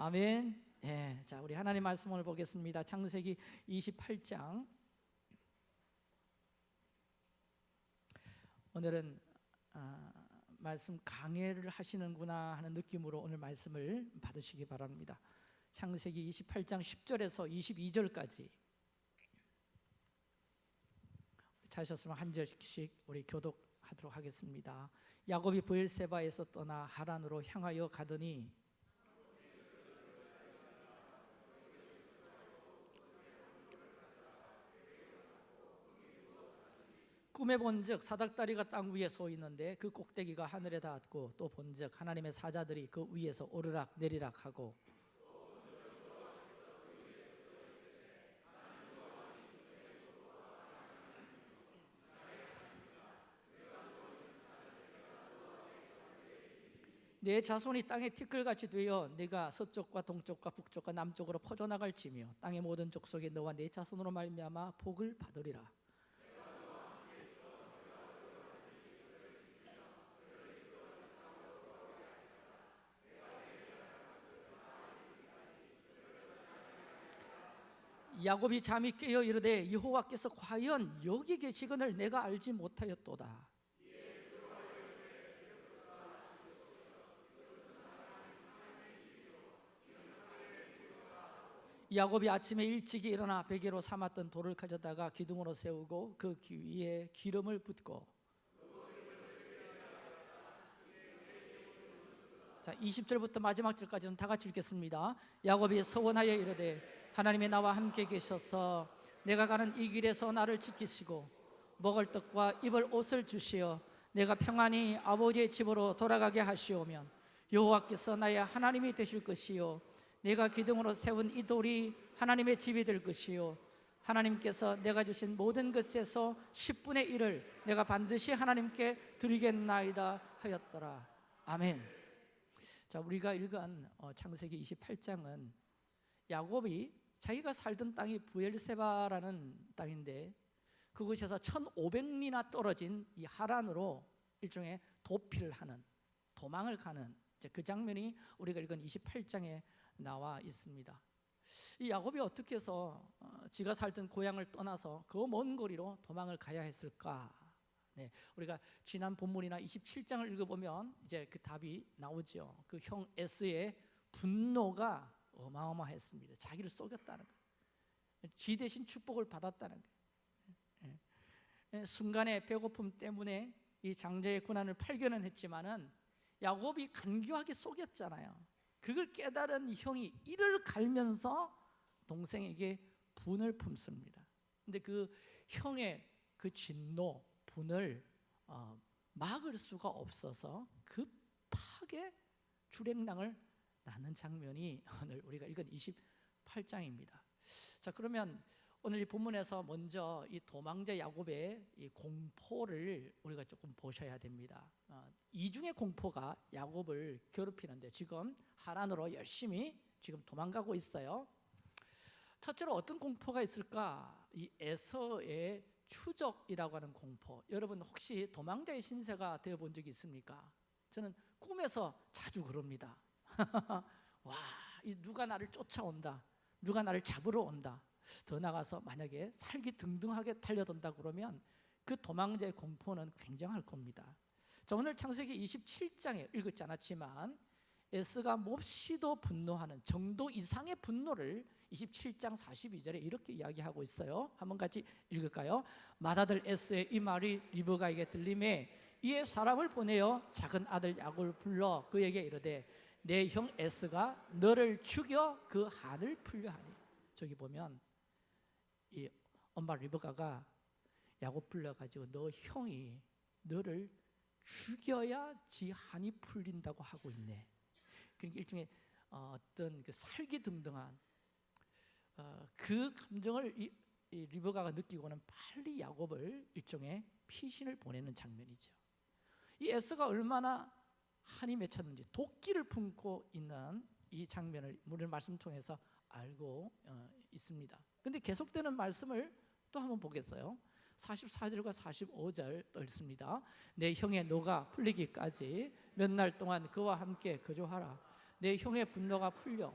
아멘. 예, 자 우리 하나님 말씀을 보겠습니다. 창세기 28장. 오늘은 아, 말씀 강해를 하시는구나 하는 느낌으로 오늘 말씀을 받으시기 바랍니다. 창세기 28장 10절에서 22절까지 찾으셨으면 한 절씩 우리 교독하도록 하겠습니다. 야곱이 브엘세바에서 떠나 하란으로 향하여 가더니 꿈에 본즉 사닥다리가 땅 위에 서 있는데 그 꼭대기가 하늘에 닿았고 또 본즉 하나님의 사자들이 그 위에서 오르락 내리락 하고 내 자손이 땅에 티끌같이 되어 내가 서쪽과 동쪽과 북쪽과 남쪽으로 퍼져나갈지며 땅의 모든 족속에 너와 내 자손으로 말미암아 복을 받으리라 야곱이 잠이 깨어 이르되 여호와께서 과연 여기 계시거늘 내가 알지 못하였도다. 야곱이 아침에 일찍이 일어나 베개로 삼았던 돌을 가져다가 기둥으로 세우고 그 위에 기름을 붓고. 자 20절부터 마지막 절까지는 다 같이 읽겠습니다. 야곱이 서원하여 이르되 하나님이 나와 함께 계셔서 내가 가는 이 길에서 나를 지키시고 먹을 떡과 입을 옷을 주시어 내가 평안히 아버지의 집으로 돌아가게 하시오면 여호와께서 나의 하나님이 되실 것이요 내가 기둥으로 세운 이 돌이 하나님의 집이 될 것이요 하나님께서 내가 주신 모든 것에서 10분의 1을 내가 반드시 하나님께 드리겠나이다 하였더라. 아멘. 자 우리가 읽은 어, 창세기 28장은 야곱이 자기가 살던 땅이 부엘세바라는 땅인데 그곳에서 1500리나 떨어진 이 하란으로 일종의 도피를 하는 도망을 가는 그 장면이 우리가 읽은 28장에 나와 있습니다. 이 야곱이 어떻게 해서 어, 지가 살던 고향을 떠나서 그 먼 거리로 도망을 가야 했을까? 네, 우리가 지난 본문이나 27장을 읽어보면 이제 그 답이 나오죠. 그형 에스의 분노가 어마어마했습니다. 자기를 속였다는 거예요 지 대신 축복을 받았다는 거예요 예. 순간의 배고픔 때문에 이 장자의 고난을 발견은 했지만은 야곱이 간교하게 속였잖아요. 그걸 깨달은 형이 이를 갈면서 동생에게 분을 품습니다. 근데 그 형의 그 진노, 분을 어, 막을 수가 없어서 급하게 주랭랑을 낳는 장면이 오늘 우리가 읽은 28장입니다. 자 그러면 오늘 이 본문에서 먼저 이 도망자 야곱의 이 공포를 우리가 조금 보셔야 됩니다. 어, 이중의 공포가 야곱을 괴롭히는데 지금 하란으로 열심히 지금 도망가고 있어요. 첫째로 어떤 공포가 있을까? 이 에서의 추적이라고 하는 공포. 여러분 혹시 도망자의 신세가 되어본 적이 있습니까? 저는 꿈에서 자주 그럽니다 와, 누가 나를 쫓아온다. 누가 나를 잡으러 온다. 더 나가서 만약에 살기 등등하게 달려든다 그러면 그 도망자의 공포는 굉장할 겁니다. 자, 오늘 창세기 27장에 읽었지 않았지만 에스가 몹시도 분노하는 정도 이상의 분노를 27장 42절에 이렇게 이야기하고 있어요. 한번 같이 읽을까요? 맏아들 에스의 이 말이 리브가에게 들림에 이에 사람을 보내어 작은 아들 야곱을 불러 그에게 이르되 내 형 에스가 너를 죽여 그 한을 풀려 하니. 저기 보면 이 엄마 리브가가 야곱 불러가지고 너 형이 너를 죽여야 지 한이 풀린다고 하고 있네. 그러니까 일종의 어, 어떤 그 살기등등한 어, 그 감정을 이, 이 리브가가 느끼고는 빨리 야곱을 일종의 피신을 보내는 장면이죠. 이 에스가 얼마나 한이 맺혔는지 도끼를 품고 있는 이 장면을 오늘 말씀 통해서 알고 어, 있습니다. 근데 계속되는 말씀을 또 한번 보겠어요. 44절과 45절 또 읽습니다. 내 형의 노가 풀리기까지 몇 날 동안 그와 함께 거주하라. 내 형의 분노가 풀려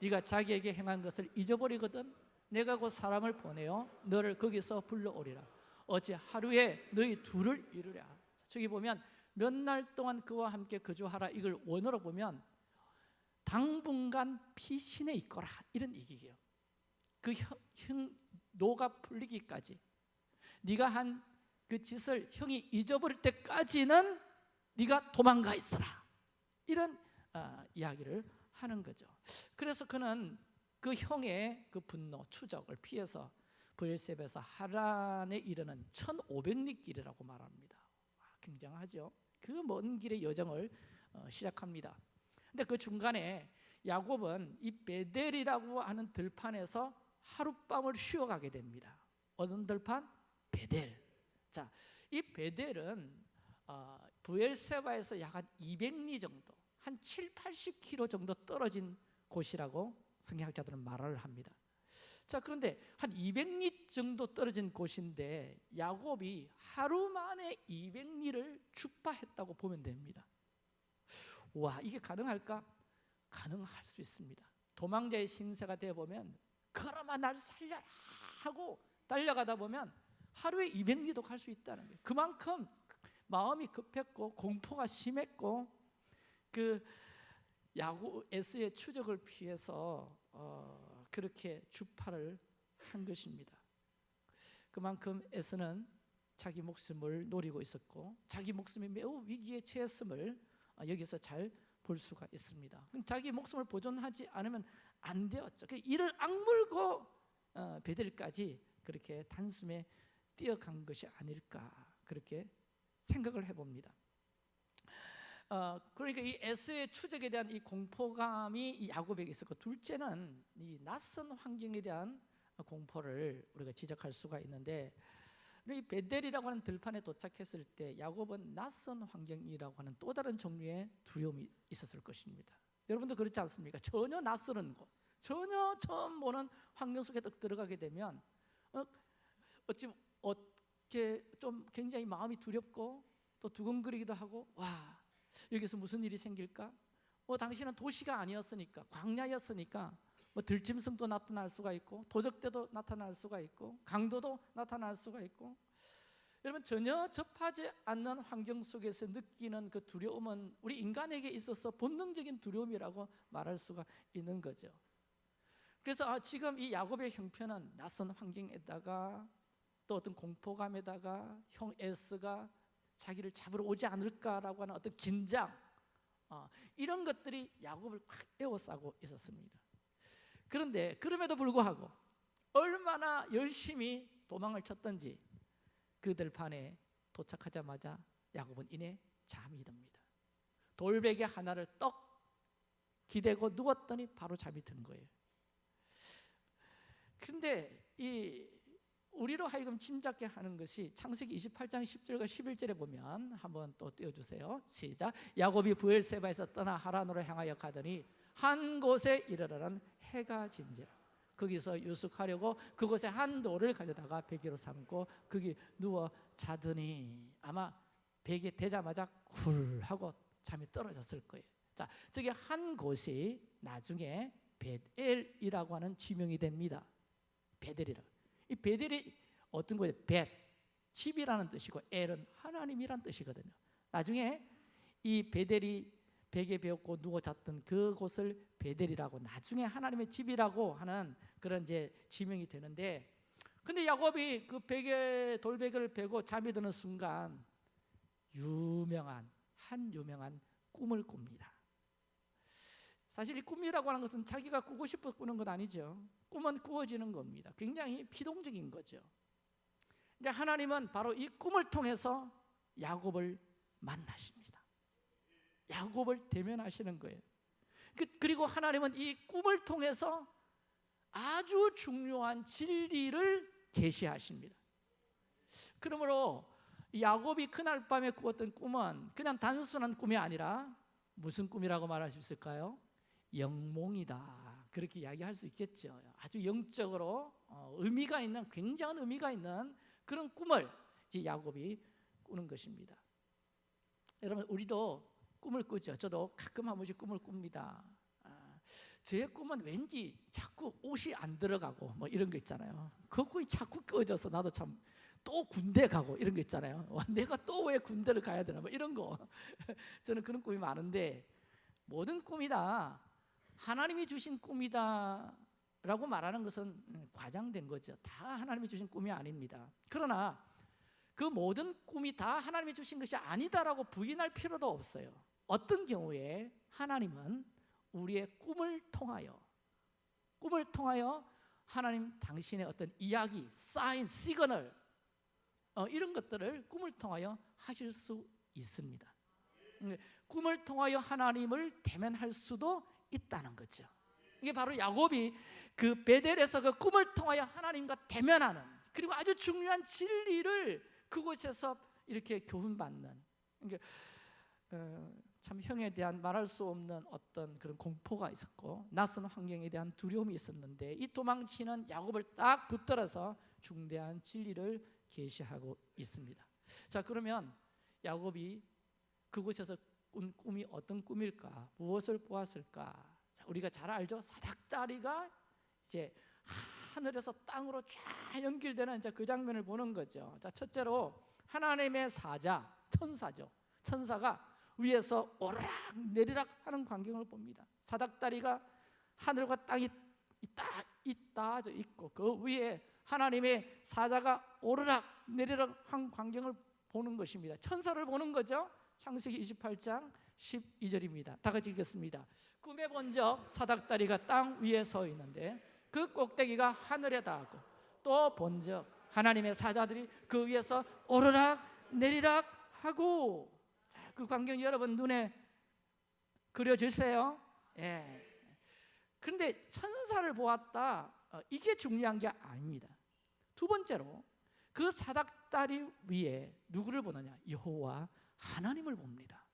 네가 자기에게 행한 것을 잊어버리거든 내가 곧 사람을 보내어 너를 거기서 불러오리라. 어찌 하루에 너희 둘을 이루랴? 저기 보면 몇 날 동안 그와 함께 거주하라. 이걸 원어로 보면 당분간 피신에 있거라. 이런 얘기예요. 그 형, 형 노가 풀리기까지. 네가 한 그 짓을 형이 잊어버릴 때까지는 네가 도망가 있어라. 이런 어, 이야기를 하는 거죠. 그래서 그는 그 형의 그 분노 추적을 피해서 부엘셉에서 하란에 이르는 1500리 길이라고 말합니다. 와, 굉장하죠 그 먼 길의 여정을 어, 시작합니다. 근데 그 중간에 야곱은 이 베델이라고 하는 들판에서 하룻밤을 쉬어가게 됩니다. 어떤 들판? 베델. 자, 이 베델은 어, 부엘세바에서 약 한 200리 정도 한 7, 80km 정도 떨어진 곳이라고 성경학자들은 말을 합니다 자 그런데 한 200리 정도 떨어진 곳인데 야곱이 하루 만에 200리를 주파했다고 보면 됩니다. 와 이게 가능할까? 가능할 수 있습니다. 도망자의 신세가 되어보면 걸어마 날 살려라 하고 달려가다 보면 하루에 200리도 갈 수 있다는 거예요. 그만큼 마음이 급했고 공포가 심했고 그 야구 S의 추적을 피해서 어, 그렇게 주파를 한 것입니다. 그만큼 S는 자기 목숨을 노리고 있었고 자기 목숨이 매우 위기에 처했음을 어, 여기서 잘 볼 수가 있습니다. 자기 목숨을 보존하지 않으면 안 되었죠. 이를 악물고 어, 베델까지 그렇게 단숨에 뛰어간 것이 아닐까 그렇게 생각을 해봅니다 어, 그러니까 이 S의 추적에 대한 이 공포감이 이 야곱에게 있었고 둘째는 이 낯선 환경에 대한 공포를 우리가 지적할 수가 있는데 이 베델이라고 하는 들판에 도착했을 때 야곱은 낯선 환경이라고 하는 또 다른 종류의 두려움이 있었을 것입니다 여러분도 그렇지 않습니까? 전혀 낯설은 곳 전혀 처음 보는 환경 속에 들어가게 되면 어, 어찌 어떻게 좀 굉장히 마음이 두렵고 또 두근거리기도 하고 와 여기서 무슨 일이 생길까? 뭐 당신은 도시가 아니었으니까 광야였으니까 뭐 들짐승도 나타날 수가 있고 도적대도 나타날 수가 있고 강도도 나타날 수가 있고 여러분 전혀 접하지 않는 환경 속에서 느끼는 그 두려움은 우리 인간에게 있어서 본능적인 두려움이라고 말할 수가 있는 거죠 그래서 아, 지금 이 야곱의 형편은 낯선 환경에다가 또 어떤 공포감에다가 형 에스가 자기를 잡으러 오지 않을까라고 하는 어떤 긴장 어, 이런 것들이 야곱을 막 에워싸고 있었습니다. 그런데 그럼에도 불구하고 얼마나 열심히 도망을 쳤던지 그들 판에 도착하자마자 야곱은 이내 잠이 듭니다. 돌베개 하나를 떡 기대고 누웠더니 바로 잠이 든 거예요. 근데 이 우리로 하여금 짐작게 하는 것이 창세기 28장 10절과 11절에 보면 한번 또 띄워주세요. 시작. 야곱이 부엘세바에서 떠나 하란으로 향하여 가더니 한 곳에 이르러는 해가 진지라. 거기서 유숙하려고 그곳에 한 돌을 가져다가 베개로 삼고 거기 누워 자더니 아마 베개 대자마자 굴 하고 잠이 떨어졌을 거예요. 자, 저기 한 곳이 나중에 베델이라고 하는 지명이 됩니다. 베델이라 이 베델이 어떤 거예요? 벳, 집이라는 뜻이고 엘은 하나님이란 뜻이거든요 나중에 이 베델이 베개 베었고 누워 잤던 그곳을 베델이라고 나중에 하나님의 집이라고 하는 그런 이제 지명이 되는데 근데 야곱이 그 베개 돌베개를 베고 잠이 드는 순간 유명한 한 유명한 꿈을 꿉니다 사실 이 꿈이라고 하는 것은 자기가 꾸고 싶어 꾸는 건 아니죠. 꿈은 꾸어지는 겁니다. 굉장히 피동적인 거죠. 근데 하나님은 바로 이 꿈을 통해서 야곱을 만나십니다. 야곱을 대면하시는 거예요. 그, 그리고 하나님은 이 꿈을 통해서 아주 중요한 진리를 계시하십니다. 그러므로 야곱이 그날 밤에 꾸었던 꿈은 그냥 단순한 꿈이 아니라 무슨 꿈이라고 말할 수 있을까요? 영몽이다 그렇게 이야기할 수 있겠죠 아주 영적으로 어, 의미가 있는 굉장한 의미가 있는 그런 꿈을 이제 야곱이 꾸는 것입니다 여러분 우리도 꿈을 꾸죠 저도 가끔 한 번씩 꿈을 꿉니다 제 꿈은 왠지 자꾸 옷이 안 들어가고 뭐 이런 거 있잖아요. 그 꿈이 자꾸 꺼져서 나도 참 또 군대 가고 이런 거 있잖아요. 와, 내가 또 왜 군대를 가야 되나 뭐 이런 거. 저는 그런 꿈이 많은데 모든 꿈이 다 하나님이 주신 꿈이다 라고 말하는 것은 음, 과장된 거죠. 다 하나님이 주신 꿈이 아닙니다. 그러나 그 모든 꿈이 다 하나님이 주신 것이 아니다라고 부인할 필요도 없어요. 어떤 경우에 하나님은 우리의 꿈을 통하여 꿈을 통하여 하나님 당신의 어떤 이야기, 사인, 시그널 어, 이런 것들을 꿈을 통하여 하실 수 있습니다. 음, 꿈을 통하여 하나님을 대면할 수도 있다는 거죠. 이게 바로 야곱이 그 베델에서 그 꿈을 통하여 하나님과 대면하는 그리고 아주 중요한 진리를 그곳에서 이렇게 교훈받는 어, 참 형에 대한 말할 수 없는 어떤 그런 공포가 있었고 낯선 환경에 대한 두려움이 있었는데 이 도망치는 야곱을 딱 붙들어서 중대한 진리를 계시하고 있습니다. 자 그러면 야곱이 그곳에서 꾼 꿈이 어떤 꿈일까? 무엇을 보았을까? 자, 우리가 잘 알죠. 사닥다리가 이제 하늘에서 땅으로 쫙 연결되는 이제 그 장면을 보는 거죠. 자 첫째로 하나님의 사자 천사죠. 천사가 위에서 오르락 내리락 하는 광경을 봅니다. 사닥다리가 하늘과 땅이 있다 있다 있고 그 위에 하나님의 사자가 오르락 내리락 한 광경을 보는 것입니다. 천사를 보는 거죠. 창세기 28장 12절입니다. 다 같이 읽겠습니다. 꿈에 본적 사닥다리가 땅 위에 서 있는데 그 꼭대기가 하늘에 닿고 또 본 적 하나님의 사자들이 그 위에서 오르락 내리락 하고 자, 그 광경 여러분 눈에 그려지세요? 예. 그런데 천사를 보았다. 어, 이게 중요한 게 아닙니다. 두 번째로 그 사닥다리 위에 누구를 보느냐? 여호와 하나님을 봅니다.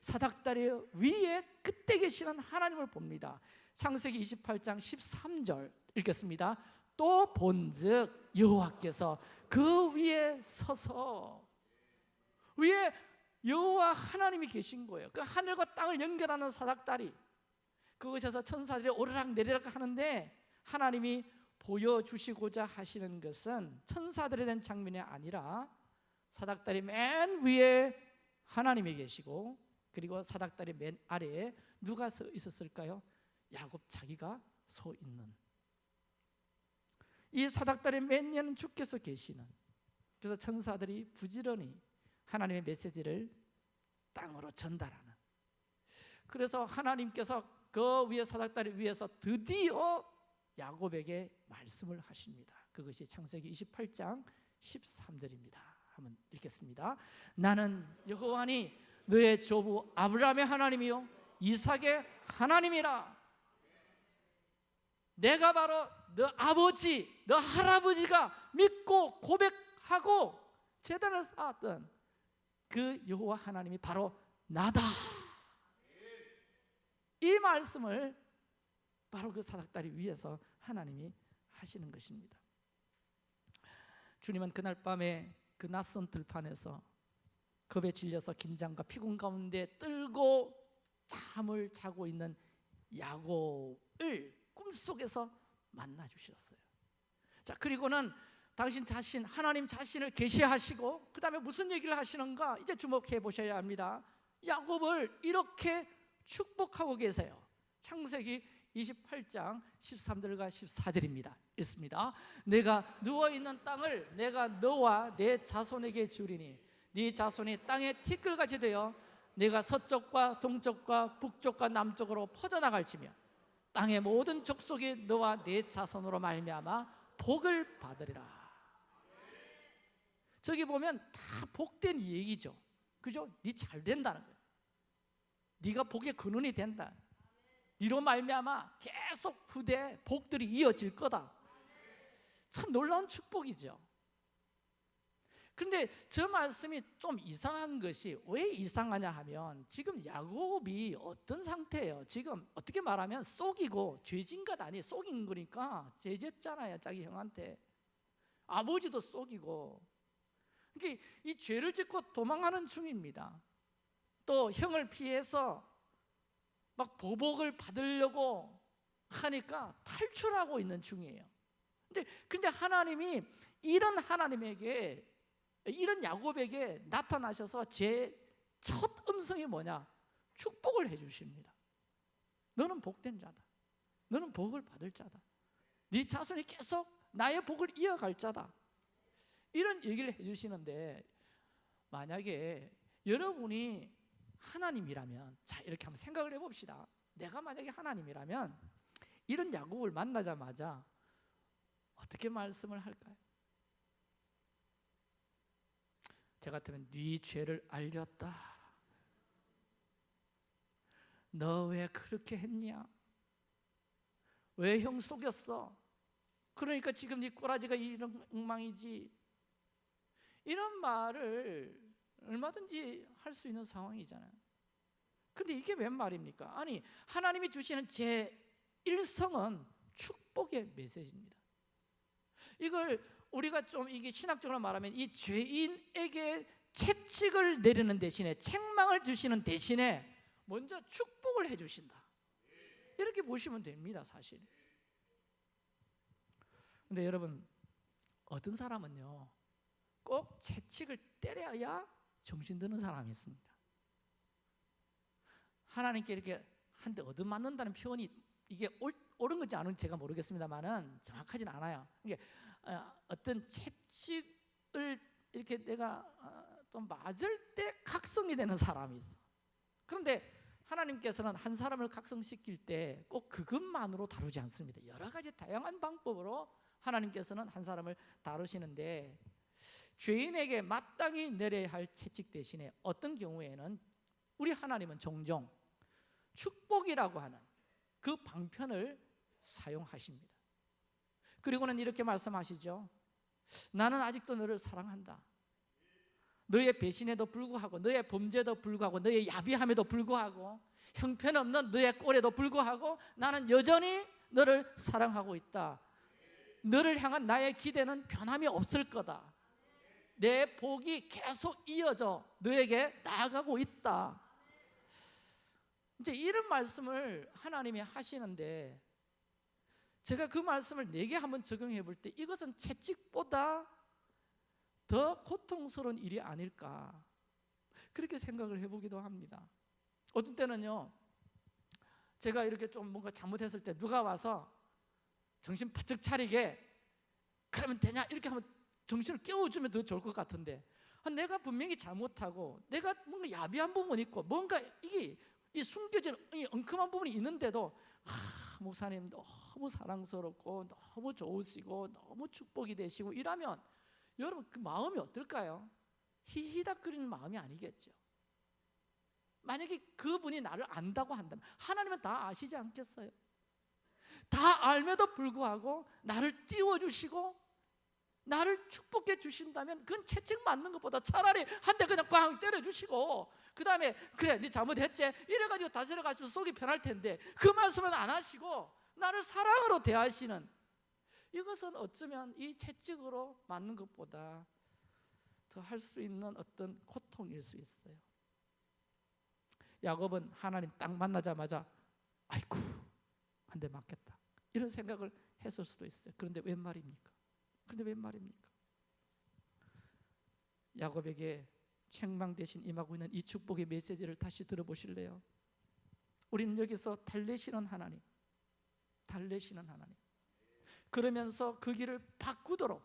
사닥다리 위에 그때 계시는 하나님을 봅니다. 창세기 28장 13절 읽겠습니다. 또 본즉 여호와께서 그 위에 서서 위에 여호와 하나님이 계신 거예요. 그 하늘과 땅을 연결하는 사닥다리 그곳에서 천사들이 오르락 내리락 하는데 하나님이 보여주시고자 하시는 것은 천사들에 대한 장면이 아니라 사닥다리 맨 위에 하나님이 계시고 그리고 사닥다리 맨 아래에 누가 서 있었을까요? 야곱 자기가 서 있는 이 사닥다리 맨 위에는 주께서 계시는 그래서 천사들이 부지런히 하나님의 메시지를 땅으로 전달하는 그래서 하나님께서 그 위에 사닥다리 위에서 드디어 야곱에게 말씀을 하십니다. 그것이 창세기 28장 13절입니다. 한번 읽겠습니다. 나는 여호와니 너의 조부 아브라함의 하나님이요 이삭의 하나님이라. 내가 바로 너 아버지, 너 할아버지가 믿고 고백하고 제단을 쌓았던 그 여호와 하나님이 바로 나다. 이 말씀을 바로 그 사닥다리 위에서 하나님이 하시는 것입니다. 주님은 그날 밤에 그 낯선 들판에서 겁에 질려서 긴장과 피곤 가운데 떨고 잠을 자고 있는 야곱을 꿈속에서 만나 주셨어요. 자, 그리고는 당신 자신 하나님 자신을 계시하시고 그 다음에 무슨 얘기를 하시는가? 이제 주목해 보셔야 합니다. 야곱을 이렇게 축복하고 계세요. 창세기 28장 13절과 14절입니다. 읽습니다. 내가 누워 있는 땅을 내가 너와 내 자손에게 주리니 네 자손이 땅에 티끌같이 되어 내가 서쪽과 동쪽과 북쪽과 남쪽으로 퍼져나갈지며 땅의 모든 족속이 너와 네 자손으로 말미암아 복을 받으리라. 저기 보면 다 복된 얘기죠. 그죠? 네 잘 된다는 거예요. 네가 복의 근원이 된다. 이로 말미암아 계속 후대 복들이 이어질 거다. 참 놀라운 축복이죠. 그런데 저 말씀이 좀 이상한 것이 왜 이상하냐 하면 지금 야곱이 어떤 상태예요? 지금 어떻게 말하면 쏙이고 죄진 것 아니 쏙인 거니까 죄졌잖아요 자기 형한테 아버지도 쏙이고 그러니까 이 죄를 짓고 도망하는 중입니다 또 형을 피해서 막 보복을 받으려고 하니까 탈출하고 있는 중이에요. 근데 근데 하나님이 이런 하나님에게 이런 야곱에게 나타나셔서 제 첫 음성이 뭐냐? 축복을 해 주십니다. 너는 복된 자다. 너는 복을 받을 자다. 네 자손이 계속 나의 복을 이어갈 자다. 이런 얘기를 해 주시는데 만약에 여러분이 하나님이라면 자 이렇게 한번 생각을 해 봅시다. 내가 만약에 하나님이라면 이런 야곱을 만나자마자 어떻게 말씀을 할까요? 저 같으면 네 죄를 알렸다. 너 왜 그렇게 했냐? 왜 형 속였어? 그러니까 지금 네 꼬라지가 이런 엉망이지. 이런 말을 얼마든지 할 수 있는 상황이잖아요. 근데 이게 웬 말입니까? 아니, 하나님이 주시는 제 일성은 축복의 메시지입니다. 이걸 우리가 좀 이게 신학적으로 말하면 이 죄인에게 채찍을 내리는 대신에 책망을 주시는 대신에 먼저 축복을 해 주신다. 이렇게 보시면 됩니다, 사실. 근데 여러분 어떤 사람은요. 꼭 채찍을 때려야 정신 드는 사람이 있습니다. 하나님께 이렇게 한 대 얻어맞는다는 표현이 이게 옳, 옳은 건지 아닌지 제가 모르겠습니다만은 정확하진 않아요. 어, 어떤 채찍을 이렇게 내가 어, 또 맞을 때 각성이 되는 사람이 있어. 그런데 하나님께서는 한 사람을 각성시킬 때 꼭 그것만으로 다루지 않습니다. 여러 가지 다양한 방법으로 하나님께서는 한 사람을 다루시는데 죄인에게 마땅히 내려야 할 채찍 대신에 어떤 경우에는 우리 하나님은 종종 축복이라고 하는 그 방편을 사용하십니다. 그리고는 이렇게 말씀하시죠. 나는 아직도 너를 사랑한다. 너의 배신에도 불구하고 너의 범죄도 불구하고 너의 야비함에도 불구하고 형편없는 너의 꼴에도 불구하고 나는 여전히 너를 사랑하고 있다. 너를 향한 나의 기대는 변함이 없을 거다. 내 복이 계속 이어져 너에게 나아가고 있다. 이제 이런 말씀을 하나님이 하시는데 제가 그 말씀을 내게 한번 적용해 볼 때 이것은 채찍보다 더 고통스러운 일이 아닐까 그렇게 생각을 해보기도 합니다. 어떤 때는요, 제가 이렇게 좀 뭔가 잘못했을 때 누가 와서 정신 바짝 차리게 그러면 되냐 이렇게 하면 정신을 깨워주면 더 좋을 것 같은데 아, 내가 분명히 잘못하고 내가 뭔가 야비한 부분이 있고 뭔가 이게 이 숨겨진 이 엉큼한 부분이 있는데도 아, 목사님 너무 사랑스럽고 너무 좋으시고 너무 축복이 되시고 이라면 여러분 그 마음이 어떨까요? 히히닥거리는 마음이 아니겠죠. 만약에 그분이 나를 안다고 한다면 하나님은 다 아시지 않겠어요? 다 알면도 불구하고 나를 띄워주시고 나를 축복해 주신다면 그건 채찍 맞는 것보다 차라리 한 대 그냥 꽝 때려주시고 그 다음에 그래 네 잘못했지. 이래가지고 다스려 가시면 속이 편할 텐데 그 말씀은 안 하시고 나를 사랑으로 대하시는 이것은 어쩌면 이 채찍으로 맞는 것보다 더 할 수 있는 어떤 고통일 수 있어요. 야곱은 하나님 딱 만나자마자 아이쿠 한 대 맞겠다. 이런 생각을 했을 수도 있어요. 그런데 웬 말입니까? 그런데 웬 말입니까? 야곱에게 책망 대신 임하고 있는 이 축복의 메시지를 다시 들어보실래요? 우리는 여기서 달래시는 하나님 달래시는 하나님 그러면서 그 길을 바꾸도록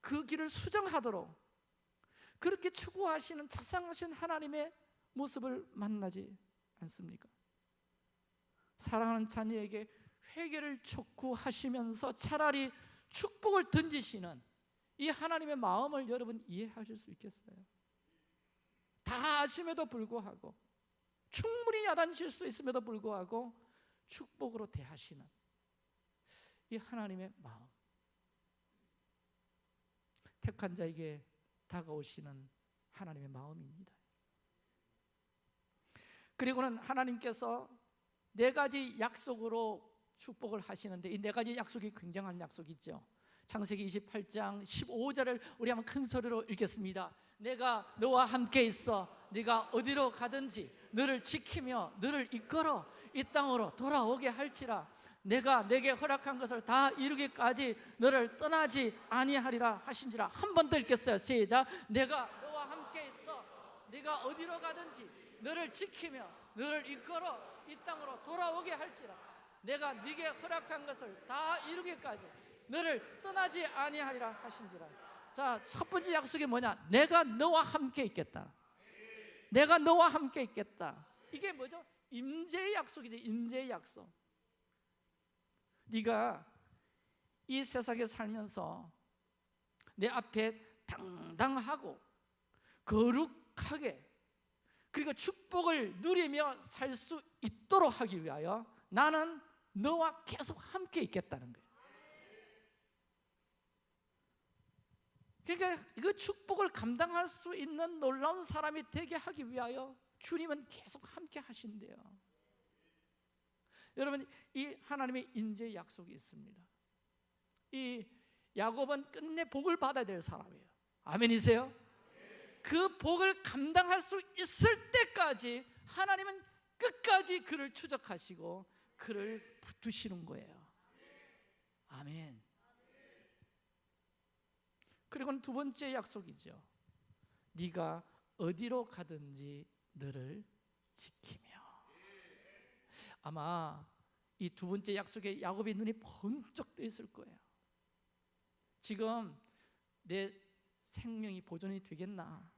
그 길을 수정하도록 그렇게 추구하시는 자상하신 하나님의 모습을 만나지 않습니까? 사랑하는 자녀에게 회개를 촉구하시면서 차라리 축복을 던지시는 이 하나님의 마음을 여러분 이해하실 수 있겠어요? 다 아심에도 불구하고 충분히 야단칠 수 있음에도 불구하고 축복으로 대하시는 이 하나님의 마음 택한 자에게 다가오시는 하나님의 마음입니다 그리고는 하나님께서 네 가지 약속으로 축복을 하시는데 이 네 가지 약속이 굉장한 약속이죠. 창세기 28장 15절을 우리 한번 큰 소리로 읽겠습니다. 내가 너와 함께 있어 네가 어디로 가든지 너를 지키며 너를 이끌어 이 땅으로 돌아오게 할지라. 내가 내게 허락한 것을 다 이루기까지 너를 떠나지 아니하리라 하신지라. 한 번 더 읽겠어요. 시작. 내가 너와 함께 있어 네가 어디로 가든지 너를 지키며 너를 이끌어 이 땅으로 돌아오게 할지라 내가 네게 허락한 것을 다 이루기까지 너를 떠나지 아니하리라 하신지라. 자 첫 번째 약속이 뭐냐? 내가 너와 함께 있겠다. 내가 너와 함께 있겠다. 이게 뭐죠? 임재의 약속이지 임재의 약속. 네가 이 세상에 살면서 내 앞에 당당하고 거룩하게 그리고 축복을 누리며 살 수 있도록 하기 위하여 나는 너와 계속 함께 있겠다는 거예요. 그러니까 그 축복을 감당할 수 있는 놀라운 사람이 되게 하기 위하여 주님은 계속 함께 하신대요. 여러분 이 하나님의 인재 약속이 있습니다. 이 야곱은 끝내 복을 받아야 될 사람이에요. 아멘이세요? 그 복을 감당할 수 있을 때까지 하나님은 끝까지 그를 추적하시고 그를 붙드시는 거예요. 아멘. 그리고는 두 번째 약속이죠. 네가 어디로 가든지 너를 지키며. 아마 이 두 번째 약속에 야곱의 눈이 번쩍 떠 있을 거예요. 지금 내 생명이 보존이 되겠나?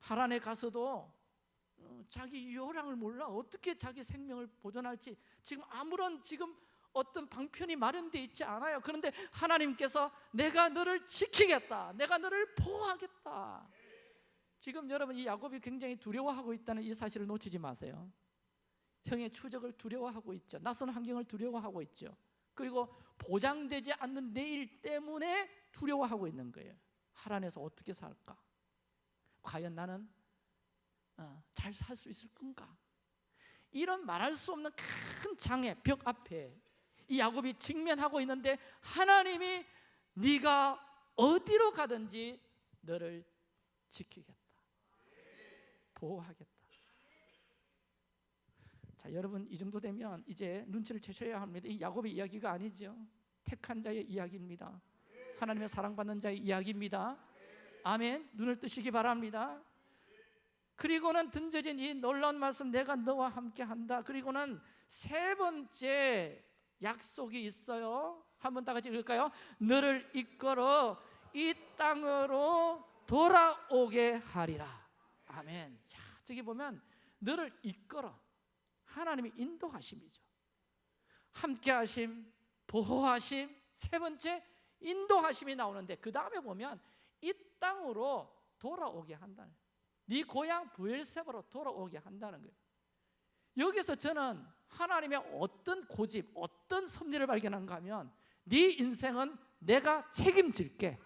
하란에 가서도 어, 자기 요량을 몰라 어떻게 자기 생명을 보존할지 지금 아무런 지금 어떤 방편이 마련되어 있지 않아요. 그런데 하나님께서 내가 너를 지키겠다. 내가 너를 보호하겠다. 지금 여러분 이 야곱이 굉장히 두려워하고 있다는 이 사실을 놓치지 마세요. 형의 추적을 두려워하고 있죠. 낯선 환경을 두려워하고 있죠. 그리고 보장되지 않는 내일 때문에 두려워하고 있는 거예요. 하란에서 어떻게 살까? 과연 나는 어, 잘살 수 있을 건가? 이런 말할 수 없는 큰 장애 벽 앞에 이 야곱이 직면하고 있는데 하나님이 네가 어디로 가든지 너를 지키겠다. 보호하겠다. 자, 여러분 이 정도 되면 이제 눈치를 채셔야 합니다. 이 야곱의 이야기가 아니죠. 택한 자의 이야기입니다. 하나님의 사랑받는 자의 이야기입니다. 아멘. 눈을 뜨시기 바랍니다. 그리고는 던져진 이 놀라운 말씀 내가 너와 함께 한다. 그리고는 세 번째 약속이 있어요. 한번 다 같이 읽을까요? 너를 이끌어 이 땅으로 돌아오게 하리라. 아멘. 자, 저기 보면 너를 이끌어 하나님의 인도하심이죠. 함께 하심, 보호하심, 세 번째 인도하심이 나오는데 그 다음에 보면 이 땅으로 돌아오게 한다는 네 고향 부엘세바로 돌아오게 한다는 거예요. 여기서 저는 하나님의 어떤 고집, 어떤 섭리를 발견한가 하면 네 인생은 내가 책임질게.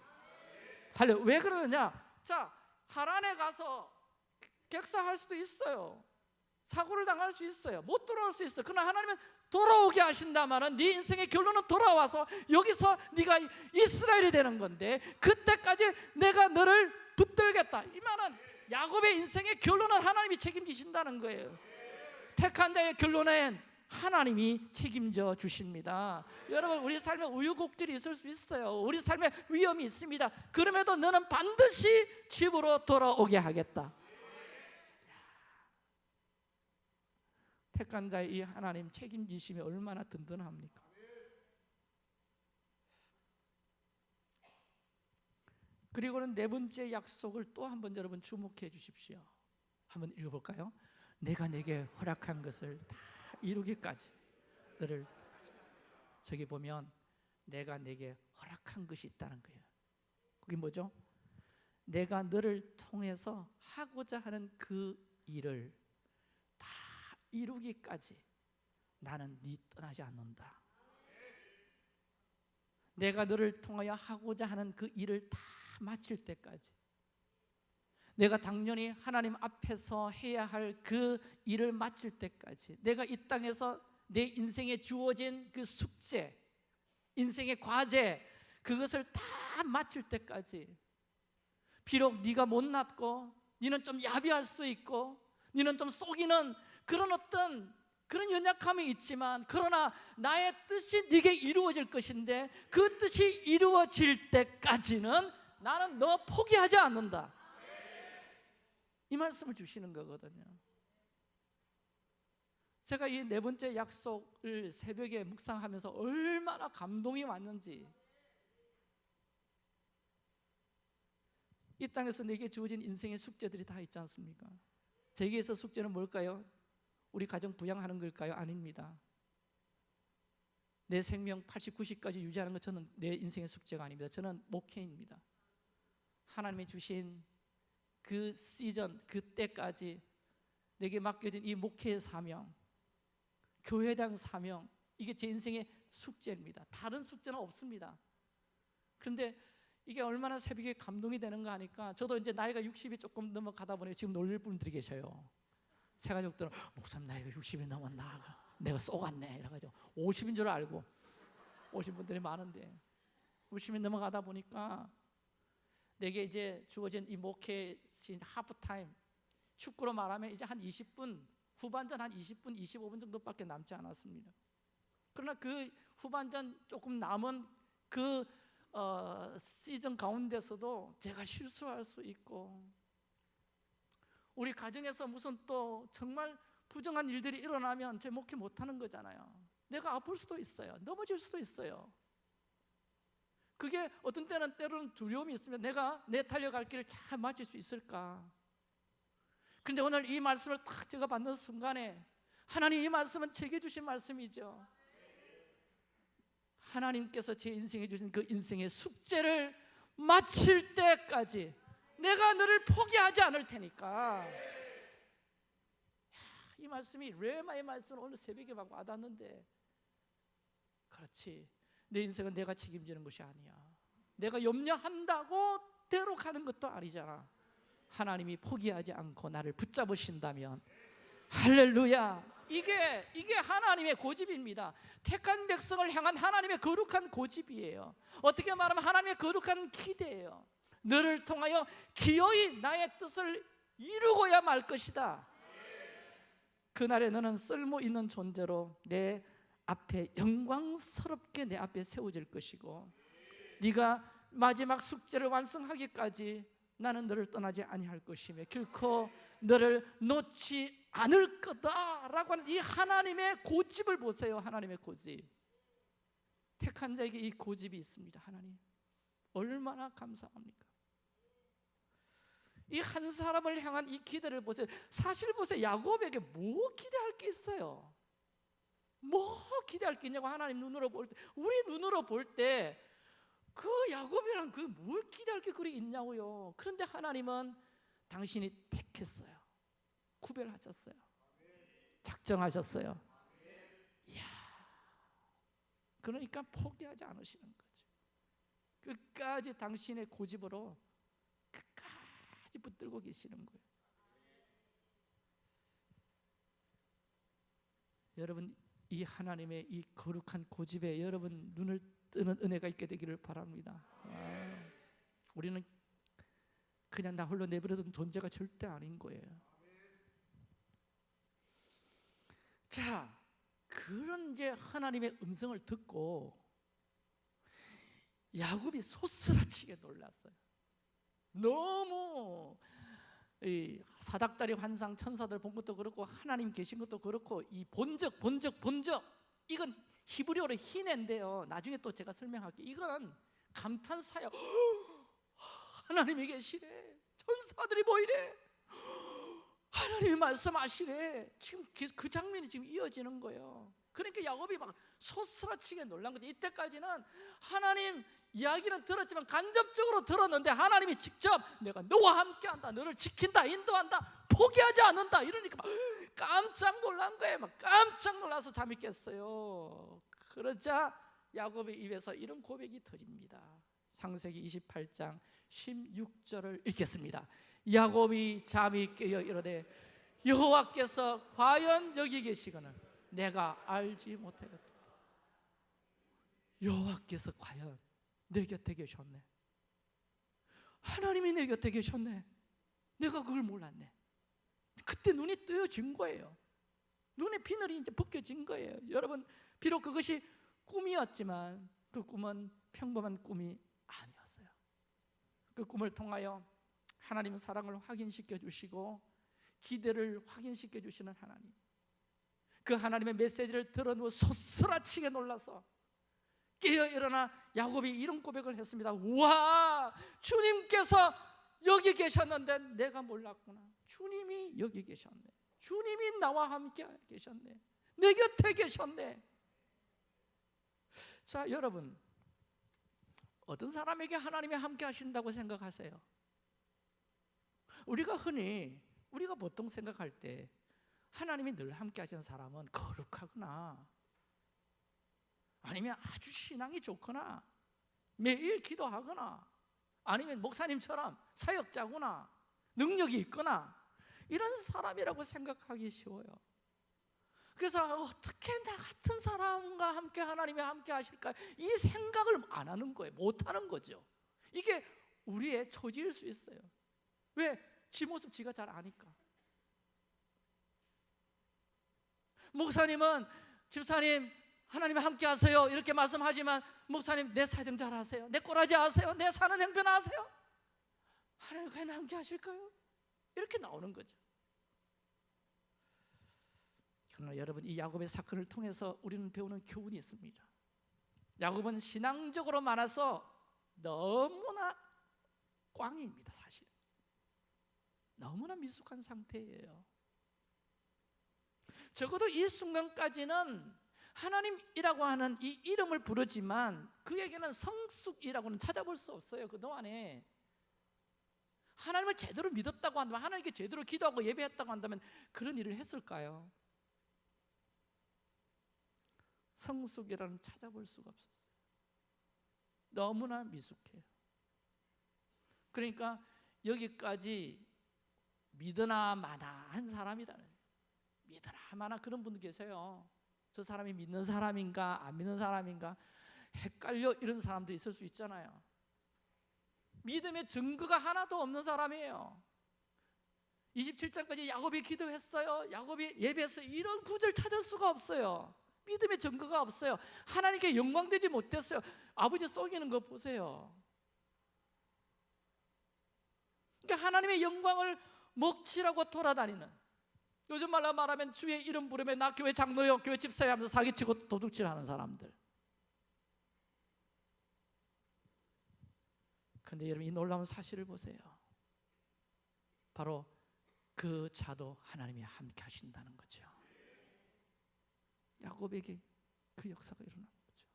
왜 그러느냐? 자, 하란에 가서 객사할 수도 있어요. 사고를 당할 수 있어요. 못 돌아올 수 있어. 그러나 하나님은 돌아오게 하신다마는 네 인생의 결론은 돌아와서 여기서 네가 이스라엘이 되는 건데 그때까지 내가 너를 붙들겠다. 이 말은 야곱의 인생의 결론은 하나님이 책임지신다는 거예요. 택한 자의 결론엔 하나님이 책임져 주십니다. 여러분 우리 삶에 우유곡절이 있을 수 있어요. 우리 삶에 위험이 있습니다. 그럼에도 너는 반드시 집으로 돌아오게 하겠다. 택한 자의 이 하나님 책임지심이 얼마나 든든합니까? 그리고는 네 번째 약속을 또 한 번 여러분 주목해 주십시오. 한번 읽어볼까요? 내가 내게 허락한 것을 다 이루기까지 너를 저기 보면 내가 내게 허락한 것이 있다는 거예요. 그게 뭐죠? 내가 너를 통해서 하고자 하는 그 일을 다 이루기까지 나는 네 떠나지 않는다. 내가 너를 통하여 하고자 하는 그 일을 다 마칠 때까지. 내가 당연히 하나님 앞에서 해야 할 그 일을 마칠 때까지. 내가 이 땅에서 내 인생에 주어진 그 숙제 인생의 과제 그것을 다 마칠 때까지. 비록 네가 못났고 너는 좀 야비할 수 있고 너는 좀 속이는 그런 어떤 그런 연약함이 있지만 그러나 나의 뜻이 네게 이루어질 것인데 그 뜻이 이루어질 때까지는 나는 너 포기하지 않는다. 이 말씀을 주시는 거거든요. 제가 이 네 번째 약속을 새벽에 묵상하면서 얼마나 감동이 왔는지 이 땅에서 내게 주어진 인생의 숙제들이 다 있지 않습니까? 제게서 숙제는 뭘까요? 우리 가정 부양하는 걸까요? 아닙니다. 내 생명 80, 90까지 유지하는 것 저는 내 인생의 숙제가 아닙니다. 저는 목회입니다. 하나님이 주신 그 시즌, 그 때까지 내게 맡겨진 이 목회의 사명, 교회에 대한 사명, 이게 제 인생의 숙제입니다. 다른 숙제는 없습니다. 그런데 이게 얼마나 새벽에 감동이 되는가 하니까 저도 이제 나이가 60이 조금 넘어가다 보니 지금 놀릴 분들이 계셔요. 새 가족들은 목사님 나이가 60이 넘었나 내가 쏘갔네 이래가지고 50인 줄 알고 오신 분들이 많은데 50이 넘어가다 보니까 내게 이제 주어진 이 목회 신 하프타임 축구로 말하면 이제 한 20분 후반전 한 20분 25분 정도밖에 남지 않았습니다. 그러나 그 후반전 조금 남은 그 어, 시즌 가운데서도 제가 실수할 수 있고 우리 가정에서 무슨 또 정말 부정한 일들이 일어나면 제 목회 못하는 거잖아요. 내가 아플 수도 있어요. 넘어질 수도 있어요 그게 어떤 때는 때로는 두려움이 있으면 내가 내 달려갈 길을 잘 맞출 수 있을까? 근데 오늘 이 말씀을 탁 제가 받는 순간에 하나님 이 말씀은 제게 주신 말씀이죠. 하나님께서 제 인생에 주신 그 인생의 숙제를 마칠 때까지 내가 너를 포기하지 않을 테니까. 이 말씀이 레마의 말씀은 오늘 새벽에 막 와닿는데 그렇지 내 인생은 내가 책임지는 것이 아니야 내가 염려한다고 대로 가는 것도 아니잖아 하나님이 포기하지 않고 나를 붙잡으신다면 할렐루야 이게 이게 하나님의 고집입니다. 택한 백성을 향한 하나님의 거룩한 고집이에요. 어떻게 말하면 하나님의 거룩한 기대예요. 너를 통하여 기어이 나의 뜻을 이루고야 말 것이다. 그날에 너는 쓸모 있는 존재로 내 앞에 영광스럽게 내 앞에 세워질 것이고 네가 마지막 숙제를 완성하기까지 나는 너를 떠나지 아니할 것이며 결코 너를 놓지 않을 거다라고 하는 이 하나님의 고집을 보세요. 하나님의 고집. 택한 자에게 이 고집이 있습니다. 하나님. 얼마나 감사합니까? 이 한 사람을 향한 이 기대를 보세요. 사실 보세요. 야곱에게 뭐 기대할 게 있어요? 뭐 기대할 게 있냐고 하나님 눈으로 볼 때, 우리 눈으로 볼 때 그 야곱이랑 그뭘 기대할 게 그리 있냐고요. 그런데 하나님은 당신이 택했어요. 구별하셨어요. 작정하셨어요. 이야. 그러니까 포기하지 않으시는 거죠. 끝까지 당신의 고집으로 끝까지 붙들고 계시는 거예요. 여러분 이 하나님의 이 거룩한 고집에 여러분 눈을 뜨는 은혜가 있게 되기를 바랍니다. 아, 우리는 그냥 나 홀로 내버려둔 존재가 절대 아닌 거예요. 자, 그런 이제 하나님의 음성을 듣고 야곱이 소스라치게 놀랐어요. 너무 사닥다리 환상 천사들 본 것도 그렇고 하나님 계신 것도 그렇고 이 본적 본적 본적 이건 히브리어로 희네인데요. 나중에 또 제가 설명할게요. 이건 감탄사요. 하나님이 계시네. 천사들이 보이네. 하나님이 말씀하시래. 지금 그 장면이 지금 이어지는 거예요. 그러니까 야곱이 막 소스라치게 놀란 거죠. 이때까지는 하나님 이야기는 들었지만 간접적으로 들었는데 하나님이 직접 내가 너와 함께한다, 너를 지킨다, 인도한다, 포기하지 않는다 이러니까 막 깜짝 놀란 거예요. 막 깜짝 놀라서 잠이 깼어요. 그러자 야곱의 입에서 이런 고백이 터집니다. 창세기 28장 16절을 읽겠습니다. 야곱이 잠이 깨어 이르되 여호와께서 과연 여기 계시거늘 내가 알지 못하겠다. 여호와께서 과연 내 곁에 계셨네. 하나님이 내 곁에 계셨네. 내가 그걸 몰랐네. 그때 눈이 뜨여진 거예요. 눈에 비늘이 이제 벗겨진 거예요. 여러분, 비록 그것이 꿈이었지만 그 꿈은 평범한 꿈이 아니었어요. 그 꿈을 통하여 하나님 사랑을 확인시켜 주시고 기대를 확인시켜 주시는 하나님. 그 하나님의 메시지를 들어누워 소스라치게 놀라서 깨어 일어나 야곱이 이런 고백을 했습니다. 와, 주님께서 여기 계셨는데 내가 몰랐구나. 주님이 여기 계셨네. 주님이 나와 함께 계셨네. 내 곁에 계셨네. 자, 여러분. 어떤 사람에게 하나님이 함께 하신다고 생각하세요? 우리가 흔히 우리가 보통 생각할 때 하나님이 늘 함께 하시는 사람은 거룩하거나 아니면 아주 신앙이 좋거나 매일 기도하거나 아니면 목사님처럼 사역자구나 능력이 있거나 이런 사람이라고 생각하기 쉬워요. 그래서 어떻게 나 같은 사람과 함께 하나님이 함께 하실까? 이 생각을 안 하는 거예요. 못 하는 거죠. 이게 우리의 처지일 수 있어요. 왜? 지 모습 지가 잘 아니까. 목사님은 집사님 하나님 함께 하세요. 이렇게 말씀하지만 목사님 내 사정 잘 아세요. 내 꼬라지 아세요. 내 사는 행편 아세요. 하나님 과연 함께 하실까요? 이렇게 나오는 거죠. 그러나 여러분 이 야곱의 사건을 통해서 우리는 배우는 교훈이 있습니다. 야곱은 신앙적으로 많아서 너무나 꽝입니다 사실. 너무나 미숙한 상태예요. 적어도 이 순간까지는 하나님이라고 하는 이 이름을 부르지만 그에게는 성숙이라고는 찾아볼 수 없어요 그동안에. 하나님을 제대로 믿었다고 한다면 하나님께 제대로 기도하고 예배했다고 한다면 그런 일을 했을까요? 성숙이라는 찾아볼 수가 없었어요. 너무나 미숙해요. 그러니까 여기까지 믿으나 마나 한 사람이다 믿으나 마나 그런 분도 계세요 저 사람이 믿는 사람인가 안 믿는 사람인가 헷갈려 이런 사람도 있을 수 있잖아요. 믿음의 증거가 하나도 없는 사람이에요. 27장까지 야곱이 기도했어요. 야곱이 예배했어요 이런 구절 찾을 수가 없어요. 믿음의 증거가 없어요. 하나님께 영광되지 못했어요. 아버지 속이는 거 보세요. 그러니까 하나님의 영광을 먹치라고 돌아다니는 요즘 말로 말하면 주의 이름 부르면 나 교회 장로요 교회 집사요 하면서 사기치고 도둑질하는 사람들. 근데 여러분 이 놀라운 사실을 보세요. 바로 그 자도 하나님이 함께 하신다는 거죠. 야곱에게 그 역사가 일어난 거죠.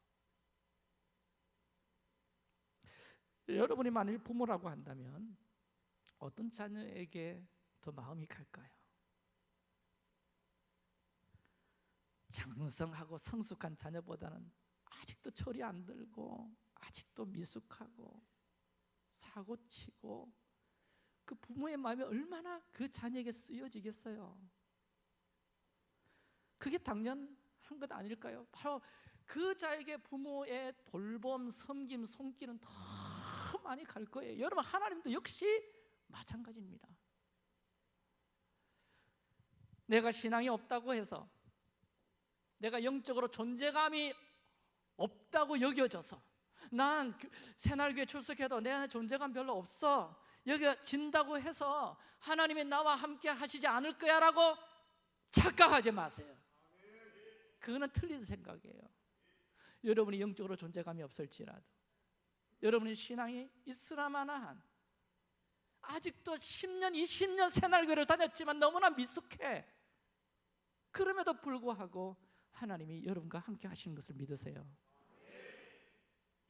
여러분이 만일 부모라고 한다면 어떤 자녀에게 더 마음이 갈까요? 장성하고 성숙한 자녀보다는 아직도 철이 안 들고 아직도 미숙하고 사고치고 그 부모의 마음이 얼마나 그 자녀에게 쓰여지겠어요? 그게 당연한 것 아닐까요? 바로 그 자에게 부모의 돌봄, 섬김, 손길은 더 많이 갈 거예요. 여러분 하나님도 역시 마찬가지입니다. 내가 신앙이 없다고 해서 내가 영적으로 존재감이 없다고 여겨져서 난 새날교회 출석해도 내 안에 존재감 별로 없어. 여겨진다고 해서 하나님이 나와 함께 하시지 않을 거야 라고 착각하지 마세요. 그거는 틀린 생각이에요. 여러분이 영적으로 존재감이 없을지라도 여러분의 신앙이 있으라마나한 아직도 10년, 20년 새날교회를 다녔지만 너무나 미숙해. 그럼에도 불구하고 하나님이 여러분과 함께 하시는 것을 믿으세요.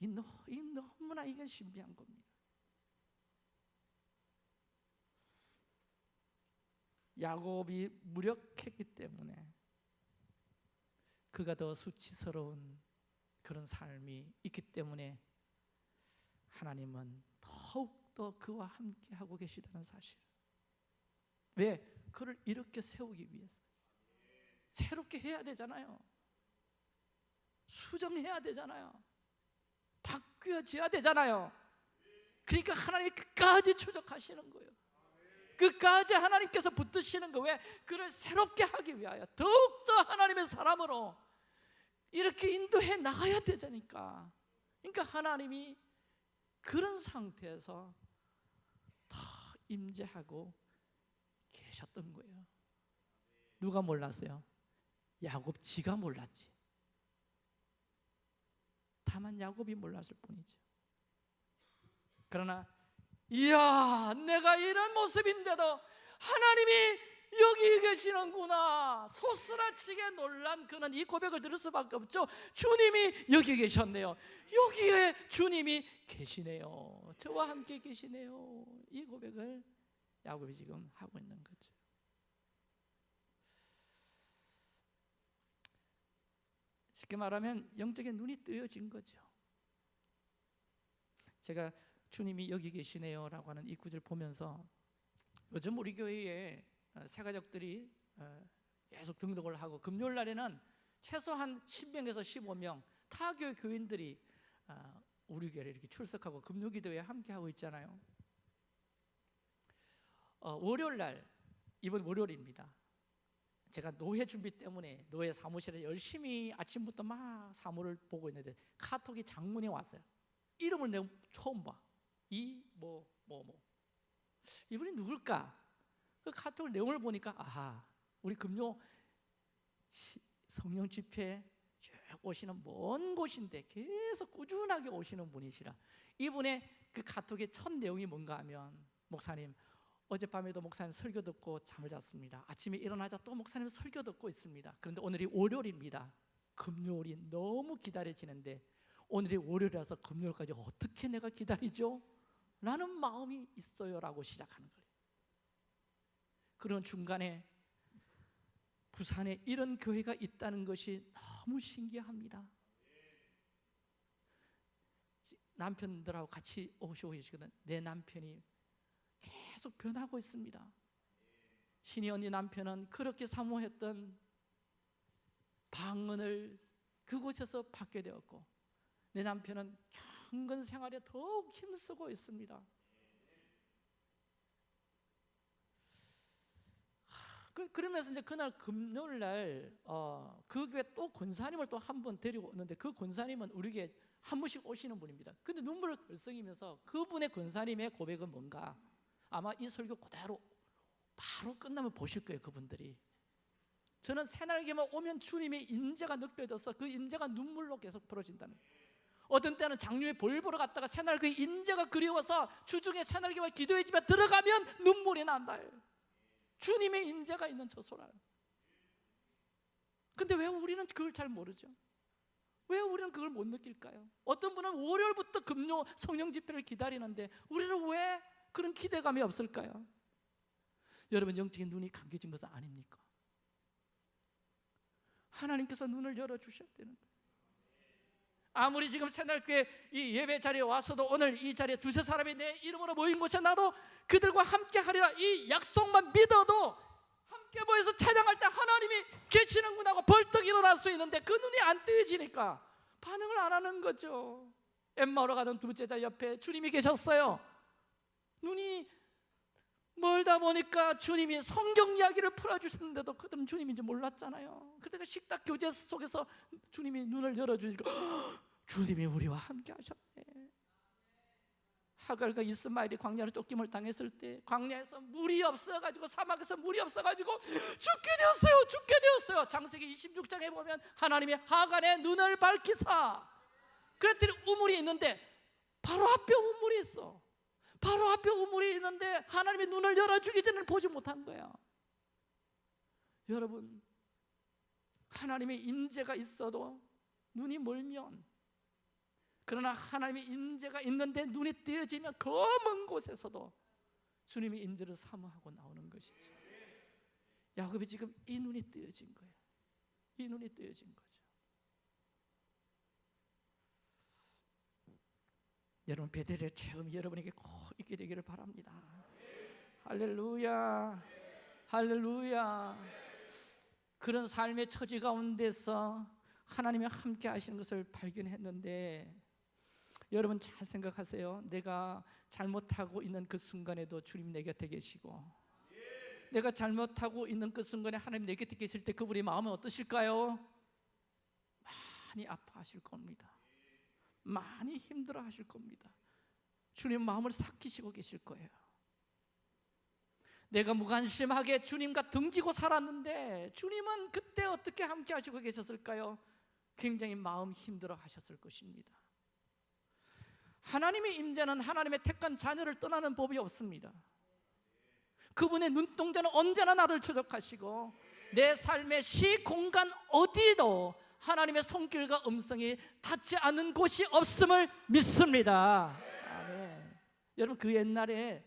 이, 너, 이 너무나 이건 신비한 겁니다. 야곱이 무력했기 때문에 그가 더 수치스러운 그런 삶이 있기 때문에 하나님은 더욱더 그와 함께 하고 계시다는 사실. 왜? 그를 이렇게 세우기 위해서 새롭게 해야 되잖아요. 수정해야 되잖아요. 바뀌어져야 되잖아요. 그러니까 하나님이 끝까지 추적하시는 거예요. 끝까지 하나님께서 붙드시는 거 왜? 그를 새롭게 하기 위하여. 더욱더 하나님의 사람으로 이렇게 인도해 나가야 되자니까. 그러니까 하나님이 그런 상태에서 다 임재하고 계셨던 거예요. 누가 몰랐어요? 야곱 지가 몰랐지. 다만 야곱이 몰랐을 뿐이죠 그러나 이야 내가 이런 모습인데도 하나님이 여기 계시는구나. 소스라치게 놀란 그는 이 고백을 들을 수밖에 없죠. 주님이 여기 계셨네요. 여기에 주님이 계시네요. 저와 함께 계시네요. 이 고백을 야곱이 지금 하고 있는 거죠 쉽게 말하면 영적인 눈이 뜨여진 거죠 제가 주님이 여기 계시네요 라고 하는 이 구절 보면서 요즘 우리 교회에 어, 새가족들이 어, 계속 등록을 하고 금요일 날에는 최소한 10명에서 15명 타교회 교인들이 어, 우리 교회에 이렇게 출석하고 금요기도에 함께 하고 있잖아요. 월요일 날 이번 월요일입니다. 제가 노회 준비 때문에 노회 사무실에 열심히 아침부터 막 사무를 보고 있는데 카톡이 장문이 왔어요. 이름을 내가 처음 봐. 이 뭐 뭐 뭐. 이분이 누굴까? 그 카톡 내용을 보니까 아하 우리 금요 성령 집회 쭉 오시는 먼 곳인데 계속 꾸준하게 오시는 분이시라 이분의 그 카톡의 첫 내용이 뭔가 하면 목사님 어젯밤에도 목사님 설교 듣고 잠을 잤습니다. 아침에 일어나자 또 목사님 설교 듣고 있습니다. 그런데 오늘이 월요일입니다. 금요일이 너무 기다려지는데 오늘이 월요일이라서 금요일까지 어떻게 내가 기다리죠? 라는 마음이 있어요 라고 시작하는 거예요. 그런 중간에 부산에 이런 교회가 있다는 것이 너무 신기합니다. 남편들하고 같이 오시고 계시거든. 내 남편이 계속 변하고 있습니다 신이 언니 남편은 그렇게 사모했던 방언을 그곳에서 받게 되었고 내 남편은 경건 생활에 더욱 힘쓰고 있습니다. 그, 그러면서 이제 그날 금요일 날그 어, 교회 또 권사님을 또 한 번 데리고 오는데 그 권사님은 우리 교회 한 번씩 오시는 분입니다. 근데 눈물을 글썽이면서 그분의 권사님의 고백은 뭔가 아마 이 설교 그대로 바로 끝나면 보실 거예요, 그분들이. 저는 새날개만 오면 주님의 인재가 느껴져서 그 인재가 눈물로 계속 풀어진다는. 어떤 때는 장류에 볼 보러 갔다가 새날 그 인재가 그리워서 주중에 새날개와 기도의 집에 들어가면 눈물이 난다 주님의 인재가 있는 저 소라 근데 왜 우리는 그걸 잘 모르죠? 왜 우리는 그걸 못 느낄까요? 어떤 분은 월요일부터 금요 성령 집회를 기다리는데 우리는 왜 그런 기대감이 없을까요? 여러분 영적인 눈이 감겨진 것은 아닙니까? 하나님께서 눈을 열어주셔야 되는 아무리 지금 새날교회 이 예배 자리에 와서도 오늘 이 자리에 두세 사람이 내 이름으로 모인 곳에 나도 그들과 함께 하리라 이 약속만 믿어도 함께 모여서 찬양할 때 하나님이 계시는구나 하고 벌떡 일어날 수 있는데 그 눈이 안 뜨여지니까 반응을 안 하는 거죠 엠마오로 가던 두 제자 옆에 주님이 계셨어요 눈이 멀다 보니까 주님이 성경 이야기를 풀어주셨는데도 그들은 주님인지 몰랐잖아요. 그때가 식탁 교제 속에서 주님이 눈을 열어주니까 주님이 우리와 함께 하셨네. 하갈과 이스마엘이 광야로 쫓김을 당했을 때 광야에서 물이 없어가지고 사막에서 물이 없어가지고 죽게 되었어요 죽게 되었어요. 장세기 26장에 보면 하나님이 하갈의 눈을 밝히사 그랬더니 우물이 있는데 바로 앞에 우물이 있어 바로 앞에 우물이 있는데 하나님이 눈을 열어주기 전에 보지 못한 거야 여러분 하나님의 인재가 있어도 눈이 멀면 그러나 하나님의 인재가 있는데 눈이 띄어지면 검은 곳에서도 주님의 인재를 사모하고 나오는 것이죠. 야곱이 지금 이 눈이 뜨여진 거예요. 이 눈이 뜨여진 거죠 여러분 베델의 체험이 여러분에게 꼭 있게 되기를 바랍니다 할렐루야 할렐루야 그런 삶의 처지 가운데서 하나님이 함께 하시는 것을 발견했는데 여러분 잘 생각하세요. 내가 잘못하고 있는 그 순간에도 주님 내 곁에 계시고 내가 잘못하고 있는 그 순간에 하나님 내 곁에 계실 때 그분의 마음은 어떠실까요? 많이 아파하실 겁니다. 많이 힘들어 하실 겁니다. 주님 마음을 삭히시고 계실 거예요. 내가 무관심하게 주님과 등지고 살았는데 주님은 그때 어떻게 함께 하시고 계셨을까요? 굉장히 마음 힘들어 하셨을 것입니다. 하나님의 임재는 하나님의 택한 자녀를 떠나는 법이 없습니다. 그분의 눈동자는 언제나 나를 추적하시고 내 삶의 시 공간 어디도 하나님의 손길과 음성이 닿지 않는 곳이 없음을 믿습니다. 아멘. 여러분 그 옛날에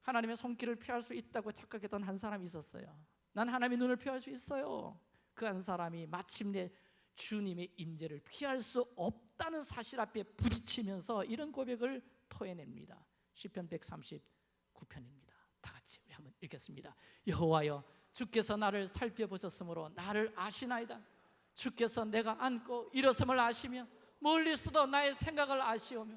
하나님의 손길을 피할 수 있다고 착각했던 한 사람이 있었어요. 난 하나님의 눈을 피할 수 있어요. 그 한 사람이 마침내 주님의 임재를 피할 수 없다는 사실 앞에 부딪히면서 이런 고백을 토해냅니다. 시편 139편입니다. 다 같이 우리 한번 읽겠습니다. 여호와여 주께서 나를 살펴보셨으므로 나를 아시나이다. 주께서 내가 앉고 일어섬을 아시며 멀리서도 나의 생각을 아시오며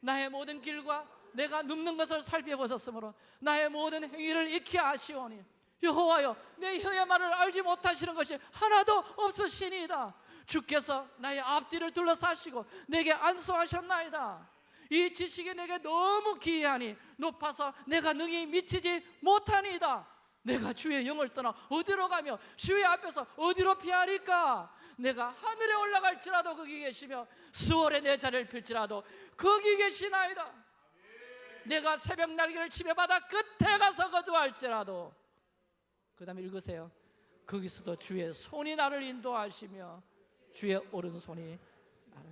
나의 모든 길과 내가 눕는 것을 살펴보셨으므로 나의 모든 행위를 익히 아시오니 여호와여 내 혀의 말을 알지 못하시는 것이 하나도 없으시니이다. 주께서 나의 앞뒤를 둘러싸시고 내게 안수하셨나이다. 이 지식이 내게 너무 기이하니 높아서 내가 능히 미치지 못하니이다. 내가 주의 영을 떠나 어디로 가며 주의 앞에서 어디로 피하리까 내가 하늘에 올라갈지라도 거기 계시며 수월에 내 자리를 펼지라도 거기 계시나이다. 내가 새벽 날개를 바다 끝에 가서 거주할지라도. 그 다음에 읽으세요. 거기서도 주의 손이 나를 인도하시며 주의 오른손이 나를.